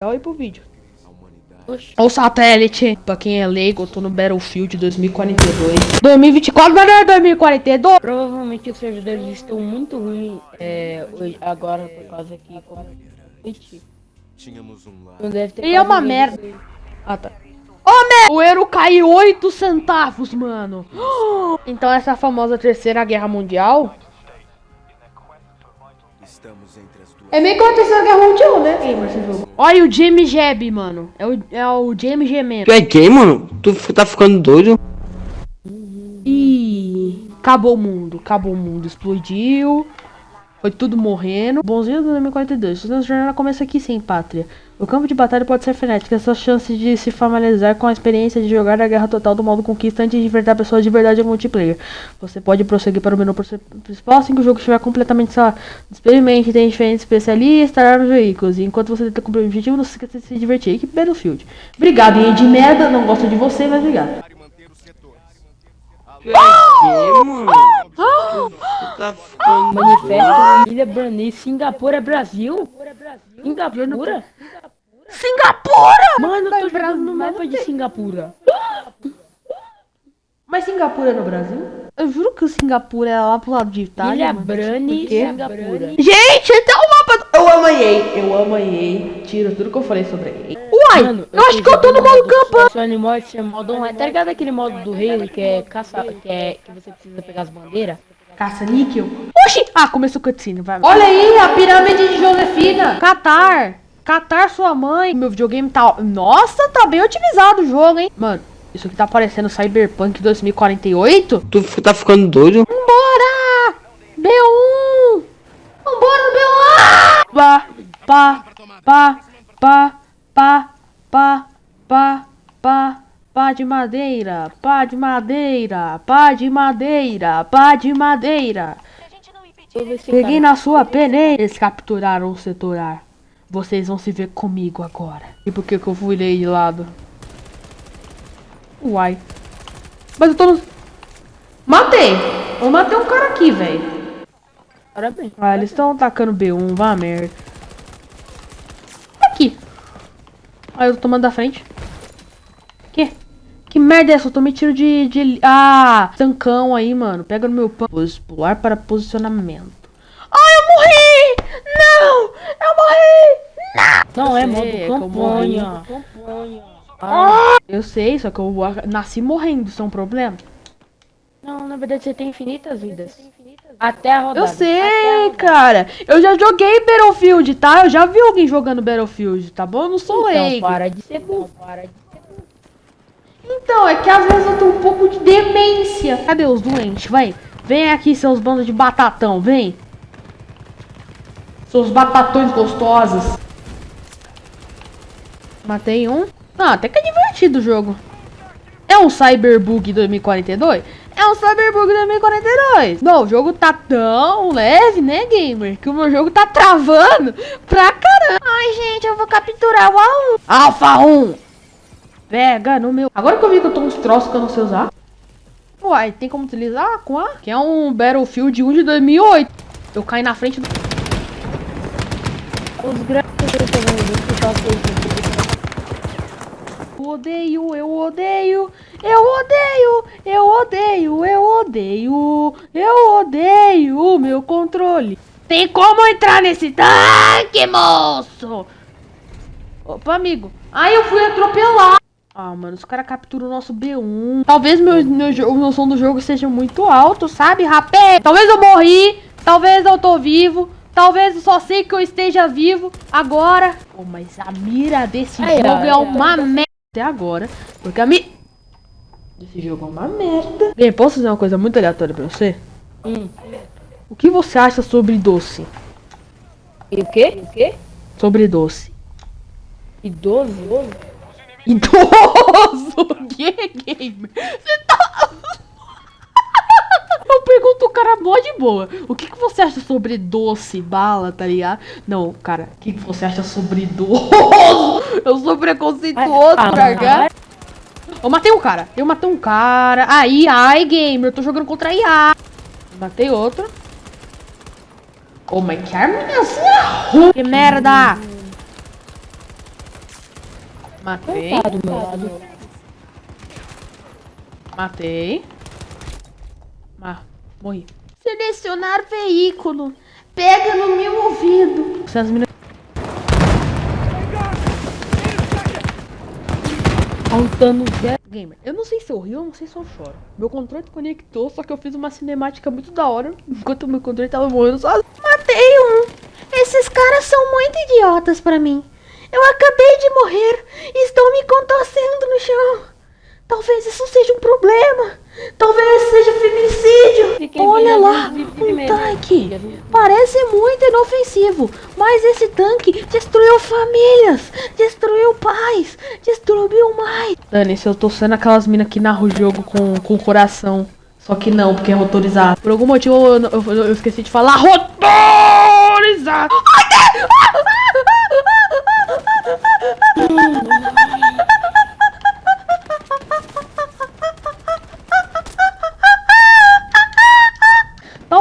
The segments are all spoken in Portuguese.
Olha aí pro vídeo. O satélite, pra quem é leigo, eu tô no Battlefield 2042. 2024, mas não é 2042. Provavelmente os servidores estão muito ruins é, hoje- agora por causa que Tínhamos um não deve ter E é uma ninguém merda. Ah, tá. Ô, merda! O euro caiu 8 centavos, mano. Então essa famosa terceira guerra mundial... É meio que uma terceira guerra mundial, né? Gamer, esse jogo. Olha o James Jeb, mano. É o, é o James Gemendo. Tu é gay, mano? Tu tá ficando doido? Ih, acabou o mundo, acabou o mundo, explodiu, foi tudo morrendo. Bonzinho do 2042, nossa jornada começa aqui sim, pátria. O campo de batalha pode ser frenético, essa chance de se familiarizar com a experiência de jogar a guerra total do modo conquista antes de enfrentar pessoas de verdade em multiplayer. Você pode prosseguir para o menu principal assim que o jogo estiver completamente só. Experimente, tem diferentes especialistas, armas e veículos. E enquanto você tenta cumprir o objetivo, não se esqueça de se divertir. Equipe Battlefield. Obrigado, hein, de merda, não gosto de você, mas obrigado. É gay, mano? Tu tá ficando Manifesto Ilha Brunei, Singapura é Brasil? Singapura? Singapura! Mano, eu tô Brasil, jogando no mapa de Singapura. Mas Singapura é no Brasil? Eu juro que o Singapura é lá pro lado de Itália. Ilha mano. Brani? Singapura. Gente, esse é o mapa. do- Eu amo a EA, eu amo a EA. Tira tudo que eu falei sobre EA. Uai, Mano, eu acho que eu tô no modo campanha. Seu animal esse é modo online. Tá ligado aquele modo do rei que é caça, que é que você precisa pegar as bandeiras? Caça-níquel. Oxi! Ah, começou a cutscene, vai. Olha aí, a pirâmide de Josefina. Catar. Catar sua mãe. Meu videogame tá... Nossa, tá bem otimizado o jogo, hein? Mano, isso aqui tá parecendo Cyberpunk 2048? Tu tá ficando doido? Vambora! B1! Vambora B1! Pá, pá, pá, pá, pá, pá, pá, pá. Pá de madeira, pá de madeira, pá de madeira, pá de madeira. Peguei na sua peneira. Eles capturaram o setor ar. Vocês vão se ver comigo agora. E por que que eu fui de lado? Uai. Mas eu tô no... Matei! Eu matei um cara aqui, velho. Parabéns. Ah, eles estão atacando B1, vá merda. Aqui. Ah, eu tô tomando da frente. Que? Que merda é essa? Eu tomei tiro de, de... Ah, tancão aí, mano. Pega no meu pão. Pular para posicionamento. Morri! Não! Eu morri! Não, é sei, modo é campanha. Campanha. Ah, Eu sei, só que eu nasci morrendo, isso é um problema? não, na verdade você tem infinitas vidas. Até a rodada. Eu sei, rodada. cara. Eu já joguei Battlefield, tá? Eu já vi alguém jogando Battlefield, tá bom? Eu não sou Então leigo. para de ser burro. Para de ser burro. Então, é que às vezes eu tenho um pouco de demência. Cadê os doentes? Vai. Vem aqui, seus bandos de batatão, vem. Seus batatões gostosos. Matei um. Ah, até que é divertido o jogo. É um Cyberbug 2042? É um Cyberbug 2042. Não, o jogo tá tão leve, né, gamer? Que o meu jogo tá travando pra caramba. Ai, gente, eu vou capturar o A1. Alpha 1. Pega no meu. Agora que eu vi que eu tô uns troços que eu não sei usar. Uai, tem como utilizar com A? Que é um Battlefield 1 de 2008. Eu caí na frente do. Os grandes eu tô vendo Eu odeio, eu odeio, eu odeio, eu odeio, eu odeio, eu odeio o meu controle. Tem como entrar nesse tanque, moço? Opa, amigo. Ai, eu fui atropelar. Ah, mano, os caras capturam o nosso B1. Talvez meu, meu, o meu som do jogo seja muito alto, sabe, rapé? Talvez eu morri, talvez eu tô vivo, talvez eu só sei que eu esteja vivo agora. Oh, mas a mira desse Ai, jogo ai, é ai. uma merda até agora, porque a mi... Esse jogo é uma merda. Bem, posso fazer uma coisa muito aleatória pra você? Hum. O que você acha sobre doce? E o quê? O quê? Sobre doce. Idoso? Idoso! O que, gamer? Você tá... cara mó de boa. O que, que você acha sobre doce, bala, tá ligado? Não, cara, o que, que você acha sobre idoso? Eu sou preconceituoso, Ah, largar. Eu matei um cara. Eu matei um cara. Aí, ai, gamer. Eu tô jogando contra a IA. Matei outro. Oh, mas que arma é assim? Que merda! Matei. Matei. Morri. Selecionar veículo. Pega no meu ouvido. Faltando zero. Gamer, eu não sei se eu rio ou não sei se eu choro. Meu controle conectou, só que eu fiz uma cinemática muito da hora. Enquanto meu controle tava morrendo só. Matei um. Esses caras são muito idiotas pra mim. Eu acabei de morrer e estou me contorcendo no chão. Talvez isso seja um problema. Talvez seja feminicídio. Fiquei Olha lá, um tanque. Parece muito inofensivo, mas esse tanque destruiu famílias, destruiu pais, destruiu mais. Dani, se eu tô sendo aquelas minas que narram o jogo com, com coração. Só que não, porque é motorizado. Por algum motivo eu, eu- eu esqueci de falar motorizado.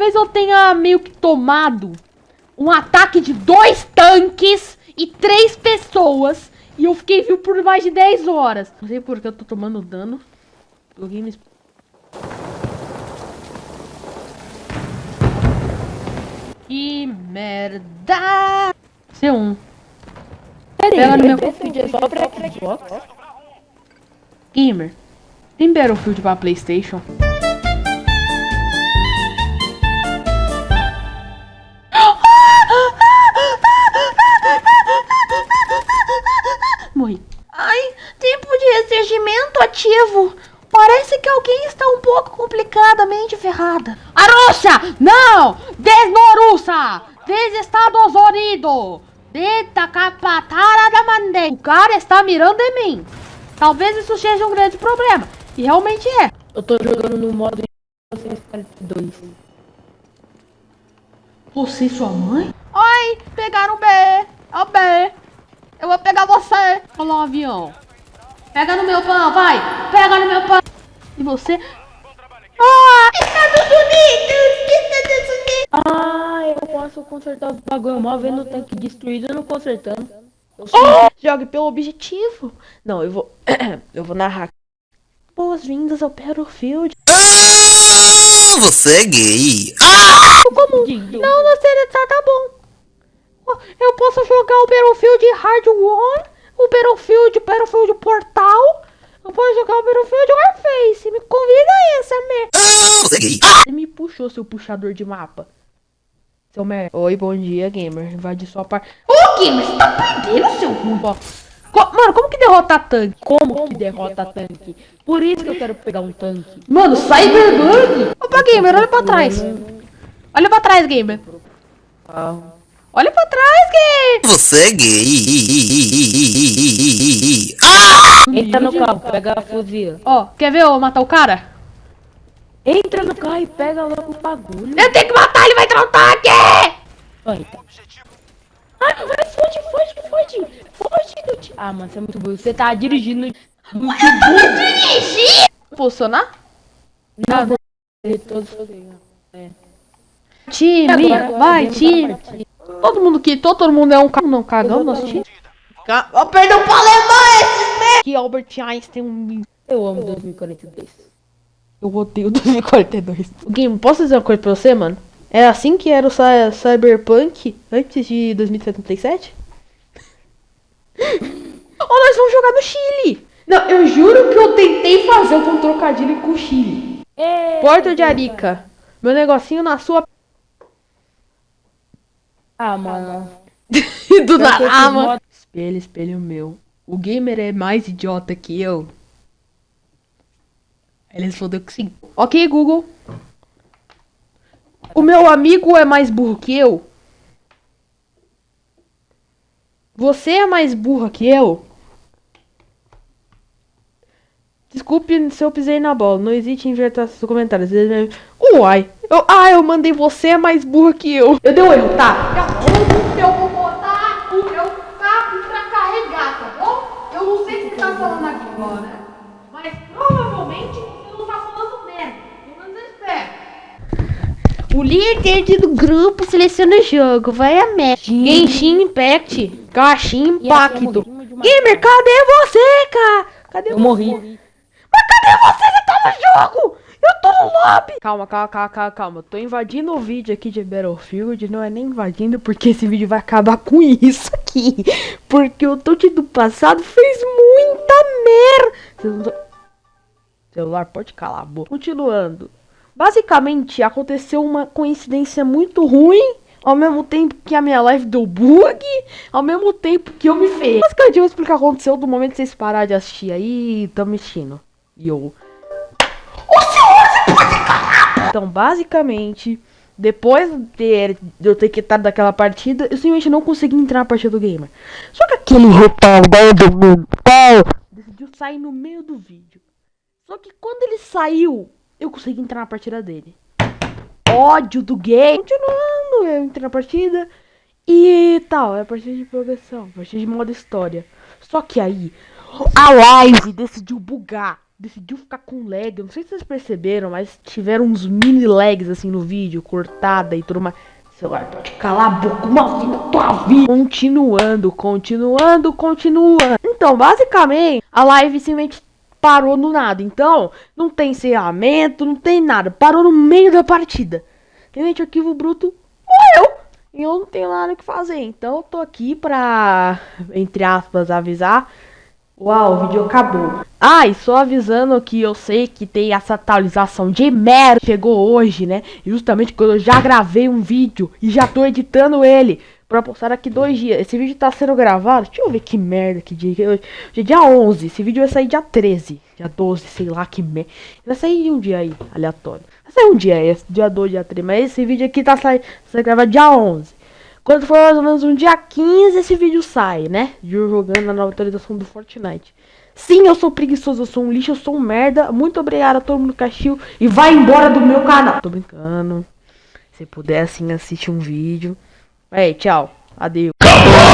Talvez eu tenha meio que tomado um ataque de dois tanques e três pessoas. E eu fiquei vivo por mais de 10 horas. Não sei porque eu tô tomando dano. O game... Que merda! C1. Pega no meu- é só pra Xbox. Gamer. Tem Battlefield pra Playstation? Ativo. Parece que alguém está um pouco complicadamente ferrada. Arussa! Não! Desnorussa! Desestados Unidos! Deta capatara da mandei. O cara está mirando em mim. Talvez isso seja um grande problema. E realmente é. Eu tô jogando no modo 1942. Você e sua mãe? Oi, pegaram o B. É o B. Eu vou pegar você. Olha lá o avião. Pega no meu pão, vai. Pega no meu pão. E você? Ah, Estados Unidos. Estados Unidos. Ah, eu posso consertar os bagulho mal vendo o tanque destruído e não consertando. Eu Jogue pelo objetivo. Não, eu vou... eu vou narrar. Boas-vindas ao Battlefield. Ah, você é gay. Como? Não, não sei, tá, tá bom. Eu posso jogar o Battlefield Hard One, o Battlefield, o Battlefield Portal. Eu posso jogar o Battlefield Warface. Me convida aí, essa merda. Ah, você me puxou, seu puxador de mapa. Seu merda. Oi, bom dia, gamer. Invade sua parte. Ô, gamer, você tá perdendo, seu rumo. Mano, como que derrota tanque? Como que derrota tanque? Por isso que eu quero pegar um tanque. Mano, Cyberbug. Opa, gamer, olha pra trás. Olha pra trás, gamer. Carro. Olha pra trás, gamer. Você é gay. Ah, Entra no carro, pega a fuzil. Ó, quer ver eu matar o cara? Entra no carro e pega logo o bagulho. Eu tenho que matar, ele vai entrar no tanque! Vai, tá. Ai, vai, foge, foge, foge. Foge do ti- Ah, mano, você é muito burro. Você tá dirigindo. Muito burro. Posicionar? Não, vou fazer todos os É. Time, Agora, vai, time. Todo mundo que, todo mundo é um cara. Não, cagão, nosso time. Ca- Ó, perdão pra alemão esses merda! Que Albert Einstein um... Eu amo 2042. Eu odeio 2042. Game, posso dizer uma coisa pra você, mano? É assim que era o cy- Cyberpunk antes de 2077? Ou nós vamos jogar no Chile! Não, eu juro que eu tentei fazer um trocadilho com o Chile. É. Porto de Arica. Meu negocinho na sua. Ah, mano. Do Pra que esses Narama. mods- Espelho, espelho meu. O gamer é mais idiota que eu. Ele respondeu que sim. Ok, Google. O meu amigo é mais burro que eu? Você é mais burra que eu? Desculpe se eu pisei na bola. Não existe inverter seus comentários. Uai. Eu, ah, eu mandei você é mais burra que eu. Eu dei um erro, tá? Eu vou botar o meu cabo pra carregar, tá bom? Eu não sei o que você tá falando aqui agora. Mas provavelmente você não tá falando merda. Pelo menos eu espero. O líder do grupo seleciona o jogo. Vai a merda. Genshin Impact. Genshin Impacto. Gamer, cadê você, cara? Cadê Eu você? morri. Mas cadê você? Você tá no jogo! Eu tô no lobby! Calma, calma, calma, calma, calma. Tô invadindo o vídeo aqui de Battlefield. Não é nem invadindo, porque esse vídeo vai acabar com isso aqui. Porque o touch do passado fez muita merda. Vocês não tão- Celular, pode calar a boca. Continuando. Basicamente, aconteceu uma coincidência muito ruim. Ao mesmo tempo que a minha live deu bug, ao mesmo tempo que eu me ferrei. Basicamente, eu vou explicar o que aconteceu do momento que vocês pararem de assistir aí tão mexendo. E eu. Então, basicamente, depois de eu ter quitado daquela partida, eu simplesmente não consegui entrar na partida do gamer. Só que aquele retardado mental decidiu sair no meio do vídeo. Só que quando ele saiu, eu consegui entrar na partida dele. Ódio do game. Continuando, eu entrei na partida. E tal, é a partida de progressão, a partida de modo história. Só que aí, a live decidiu bugar. Decidiu ficar com lag. Eu não sei se vocês perceberam, mas tiveram uns mini lags assim no vídeo, cortada e tudo mais. Celular, pode calar a boca uma na tua vida. Continuando, continuando, continuando. Então, basicamente, a live simplesmente parou no nada. Então, não tem encerramento, não tem nada. Parou no meio da partida. Simplesmente o arquivo bruto morreu. E eu não tenho nada o que fazer. Então eu tô aqui pra, entre aspas, avisar. Uau, o vídeo acabou. Ah, e só avisando que eu sei que tem essa atualização de merda. Chegou hoje, né? Justamente quando eu já gravei um vídeo e já tô editando ele. Pra postar daqui dois dias. Esse vídeo tá sendo gravado. Deixa eu ver que merda que dia. Hoje é dia 11. Esse vídeo vai sair dia 13. Dia 12, sei lá que merda. Vai sair um dia aí, aleatório. Vai sair um dia aí, dia 2, dia 3. Mas esse vídeo aqui tá saindo. Você grava dia 11. Quando for mais ou menos um dia 15, esse vídeo sai, né? De eu jogando na nova atualização do Fortnite. Sim, eu sou preguiçoso, eu sou um lixo, eu sou um merda. Muito obrigado a todo mundo que assistiu. E vai embora do meu canal. Tô brincando. Se puder, assim, assiste um vídeo. Aí, tchau. Adeus.